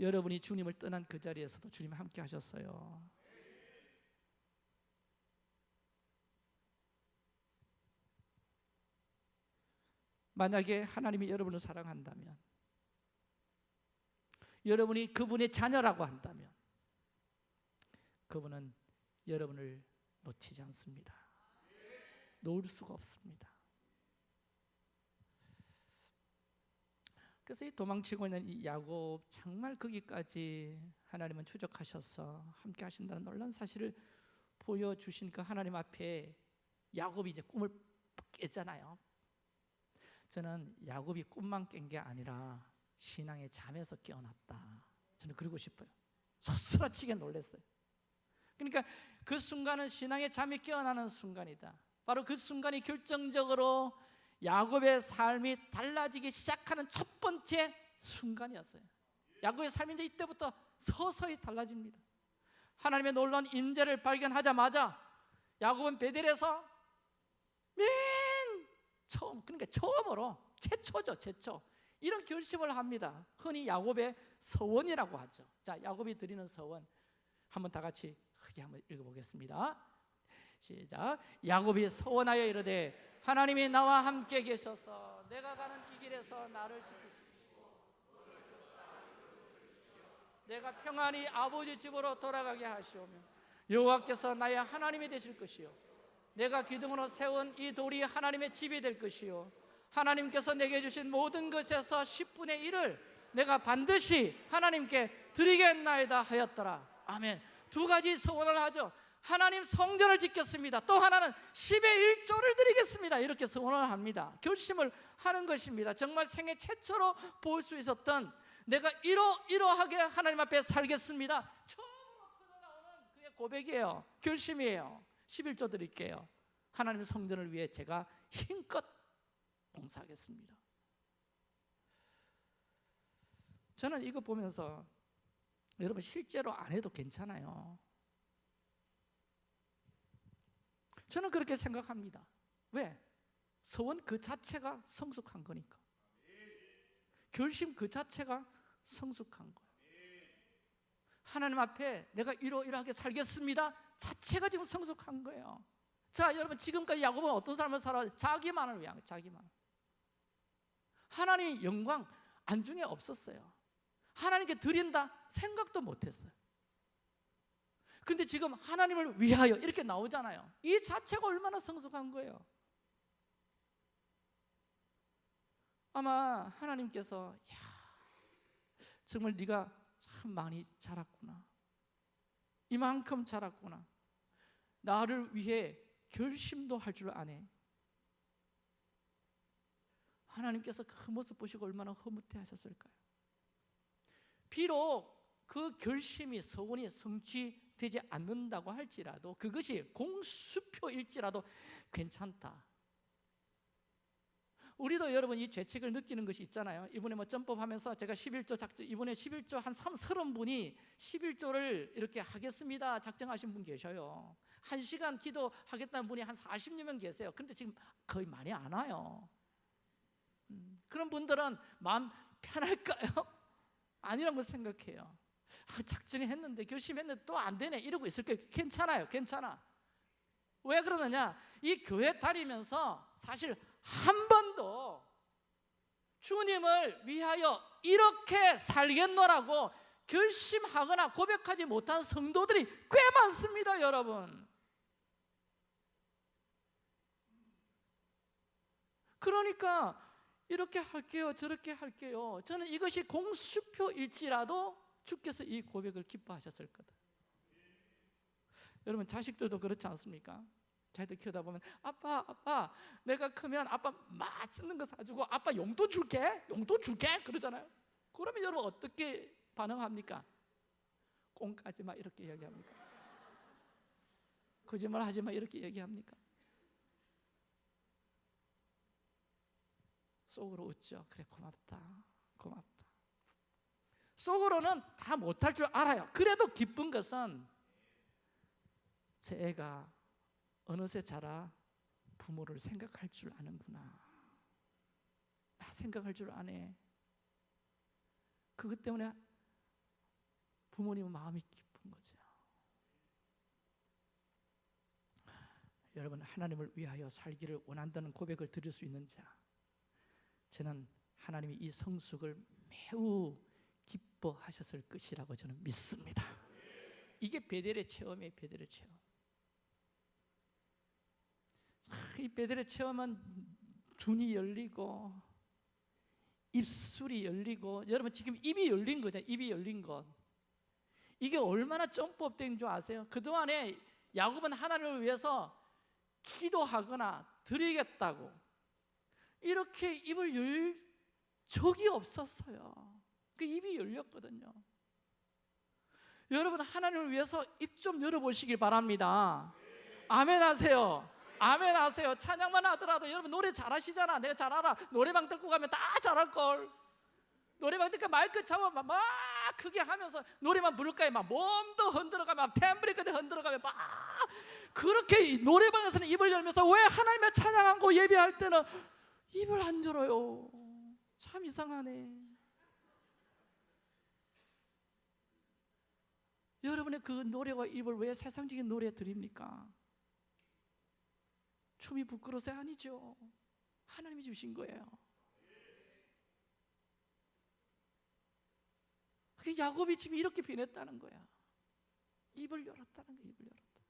여러분이 주님을 떠난 그 자리에서도 주님 함께 하셨어요 만약에 하나님이 여러분을 사랑한다면 여러분이 그분의 자녀라고 한다면 그분은 여러분을 놓치지 않습니다. 놓을 수가 없습니다. 그래서 이 도망치고 있는 이 야곱 정말 거기까지 하나님은 추적하셔서 함께 하신다는 놀란 사실을 보여주신 그 하나님 앞에 야곱이 이제 꿈을 깼잖아요. 저는 야곱이 꿈만 깬 게 아니라 신앙의 잠에서 깨어났다. 저는 그러고 싶어요. 소스라치게 놀랐어요. 그러니까 그 순간은 신앙의 잠이 깨어나는 순간이다. 바로 그 순간이 결정적으로 야곱의 삶이 달라지기 시작하는 첫 번째 순간이었어요. 야곱의 삶이 이제 이때부터 서서히 달라집니다. 하나님의 놀라운 인재를 발견하자마자 야곱은 베델에서 맨 처음 그러니까 처음으로 최초죠, 최초. 이런 결심을 합니다. 흔히 야곱의 서원이라고 하죠. 자, 야곱이 드리는 서원 한번 다 같이 크게 한번 읽어보겠습니다. 시작. 야곱이 서원하여 이르되 하나님이 나와 함께 계셔서 내가 가는 이 길에서 나를 지키시고 내가 평안히 아버지 집으로 돌아가게 하시오며 여호와께서 나의 하나님이 되실 것이요 내가 기둥으로 세운 이 돌이 하나님의 집이 될 것이요. 하나님께서 내게 주신 모든 것에서 10분의 1을 내가 반드시 하나님께 드리겠나이다 하였더라. 아멘. 두 가지 소원을 하죠. 하나님 성전을 짓겠습니다. 또 하나는 10의 1조를 드리겠습니다. 이렇게 소원을 합니다. 결심을 하는 것입니다. 정말 생애 최초로 볼 수 있었던 내가 이러, 이러하게 하나님 앞에 살겠습니다. 처음으로 터져나오는 그의 고백이에요. 결심이에요 11조 드릴게요 하나님 성전을 위해 제가 힘껏 봉사하겠습니다. 저는 이거 보면서 여러분 실제로 안 해도 괜찮아요. 저는 그렇게 생각합니다. 왜? 서원 그 자체가 성숙한 거니까. 결심 그 자체가 성숙한 거예요. 하나님 앞에 내가 이러이러하게 살겠습니다. 자체가 지금 성숙한 거예요. 자, 여러분 지금까지 야곱은 어떤 삶을 살아? 자기만을 위한 자기만. 하나님의 영광 안중에 없었어요. 하나님께 드린다 생각도 못했어요. 근데 지금 하나님을 위하여 이렇게 나오잖아요. 이 자체가 얼마나 성숙한 거예요. 아마 하나님께서 야, 정말 네가 참 많이 자랐구나. 이만큼 자랐구나. 나를 위해 결심도 할 줄 아네. 하나님께서 그 모습 보시고 얼마나 흐뭇해 하셨을까요? 비록 그 결심이 서원이 성취되지 않는다고 할지라도 그것이 공수표일지라도 괜찮다. 우리도 여러분 이 죄책을 느끼는 것이 있잖아요. 이번에 뭐 점법하면서 제가 11조 작정 이번에 11조 한 3, 30분이 11조를 이렇게 하겠습니다. 작정하신 분 계셔요. 한 시간 기도하겠다는 분이 한 40여 명 계세요. 그런데 지금 거의 많이 안 와요. 음, 그런 분들은 마음 편할까요? 아니라고 생각해요. 아, 작정했는데 결심했는데 또 안 되네 이러고 있을 거예요. 괜찮아요, 괜찮아. 왜 그러느냐? 이 교회 다니면서 사실 한 번도 주님을 위하여 이렇게 살겠노라고 결심하거나 고백하지 못한 성도들이 꽤 많습니다, 여러분. 그러니까 이렇게 할게요, 저렇게 할게요. 저는 이것이 공수표일지라도 주께서 이 고백을 기뻐하셨을 거다. 여러분 자식들도 그렇지 않습니까? 자기들 키우다 보면 아빠 아빠 내가 크면 아빠 맛있는 거 사주고 아빠 용돈 줄게 용돈 줄게. 그러잖아요. 그러면 여러분 어떻게 반응합니까? 꽁까지 마. 이렇게 얘기합니까? 거짓말 하지 마. 이렇게 얘기합니까? 속으로 웃죠 그래 고맙다 고맙다. 속으로는 다 못할 줄 알아요. 그래도 기쁜 것은 제 애가 어느새 자라 부모를 생각할 줄 아는구나. 나 생각할 줄 아네. 그것 때문에 부모님은 마음이 기쁜 거죠. 여러분 하나님을 위하여 살기를 원한다는 고백을 드릴 수 있는 자 저는 하나님이 이 성숙을 매우 기뻐하셨을 것이라고 저는 믿습니다. 이게 베델의 체험이에요, 베델의 체험. 이 베델의 체험은 눈이 열리고 입술이 열리고 여러분 지금 입이 열린 거죠. 입이 열린 것. 이게 얼마나 점법된 줄 아세요? 그동안에 야곱은 하나님을 위해서 기도하거나 드리겠다고 이렇게 입을 열 적이 없었어요. 그 입이 열렸거든요. 여러분 하나님을 위해서 입 좀 열어보시길 바랍니다. 아멘 하세요 아멘 하세요. 찬양만 하더라도 여러분 노래 잘하시잖아. 내가 잘 알아. 노래방 듣고 가면 다 잘할 걸. 노래방 듣고 마이크 잡으면 막 크게 하면서 노래만 부를까요? 막 몸도 흔들어가면 템브리까지 흔들어가면 막 그렇게 노래방에서는 입을 열면서 왜 하나님의 찬양하고 예배할 때는 입을 안 열어요? 참 이상하네. 여러분의 그 노래와 입을 왜 세상적인 노래 드립니까? 춤이 부끄러워서 아니죠. 하나님이 주신 거예요. 그 야곱이 지금 이렇게 변했다는 거야. 입을 열었다는 거야. 입을 열었다.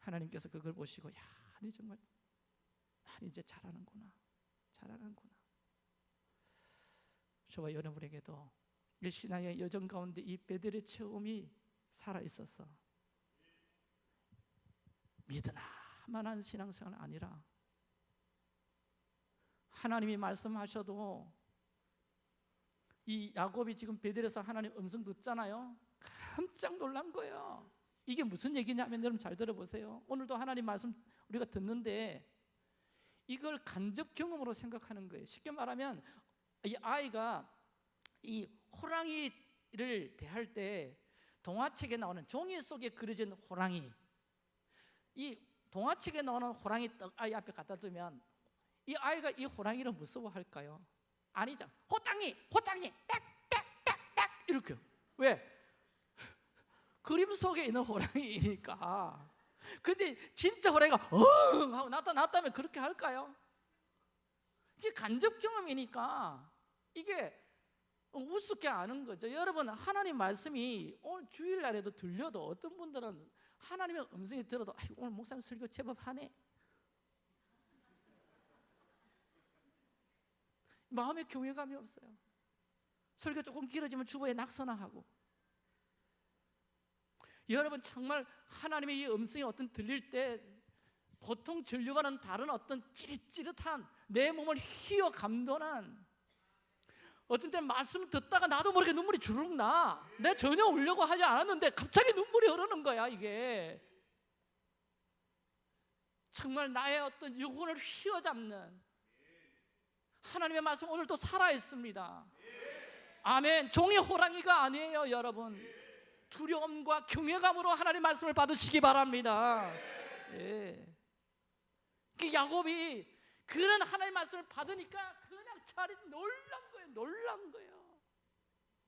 하나님께서 그걸 보시고 야, 너 정말 난 이제 잘하는구나. 잘하는구나. 저와 여러분에게도 이 신앙의 여정 가운데 이 베델의 체험이 살아 있어서 믿으나만한 신앙생활 아니라 하나님이 말씀하셔도 이 야곱이 지금 베델에서 하나님 음성 듣잖아요. 깜짝 놀란 거예요. 이게 무슨 얘기냐면 여러분 잘 들어보세요. 오늘도 하나님 말씀 우리가 듣는데 이걸 간접 경험으로 생각하는 거예요. 쉽게 말하면 이 아이가 이 호랑이를 대할 때 동화책에 나오는 종이 속에 그려진 호랑이 이 동화책에 나오는 호랑이 떡 아이 앞에 갖다 두면 이 아이가 이 호랑이를 무서워할까요? 아니죠. 호랑이, 호랑이, 딱딱딱딱 이렇게. 왜? 그림 속에 있는 호랑이니까. 근데 진짜 호랑이가 엉 하고 나타났다면 그렇게 할까요? 이게 간접 경험이니까 이게 우습게 아는 거죠. 여러분 하나님 말씀이 오늘 주일날에도 들려도 어떤 분들은 하나님의 음성이 들어도 오늘 목사님 설교 제법 하네. 마음에 경외감이 없어요. 설교 조금 길어지면 주보에 낙서나 하고. 여러분 정말 하나님의 이 음성이 어떤 들릴 때 보통 진료와는 다른 어떤 찌릿찌릿한 내 몸을 휘어 감도는 어떤 때 말씀 듣다가 나도 모르게 눈물이 주룩 나. 내 전혀 울려고 하지 않았는데 갑자기 눈물이 흐르는 거야 이게. 정말 나의 어떤 영혼을 휘어잡는 하나님의 말씀 오늘도 살아 있습니다. 아멘. 종이 호랑이가 아니에요, 여러분. 두려움과 경외감으로 하나님 말씀을 받으시기 바랍니다. 예. 그 야곱이 그런 하나님 말씀을 받으니까 그냥 놀란 거예요. 놀란 거예요.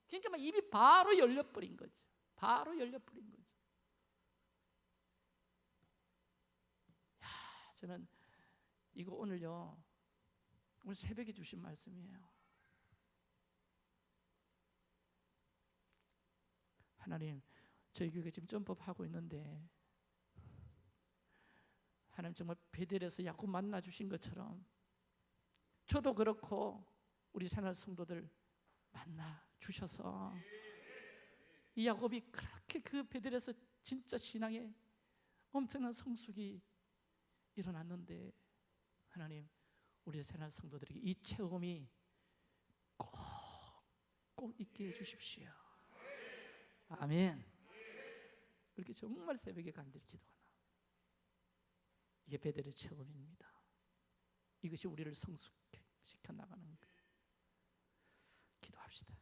그러니까 막 입이 바로 열려버린 거죠. 바로 열려버린 거죠. 야, 저는 이거 오늘요. 오늘 새벽에 주신 말씀이에요. 하나님, 저희 교회가 지금 점법하고 있는데 하나님 정말 베델에서 야곱 만나 주신 것처럼 저도 그렇고 우리 새날 성도들 만나 주셔서 이 야곱이 그렇게 그 베델에서 진짜 신앙에 엄청난 성숙이 일어났는데 하나님 우리 새날 성도들에게 이 체험이 꼭, 꼭 있게 해주십시오. 아멘. 그렇게 정말 새벽에 간절히 기도하나. 이게 베델의 체험입니다. 이것이 우리를 성숙시켜 나가는 거예요. 기도합시다.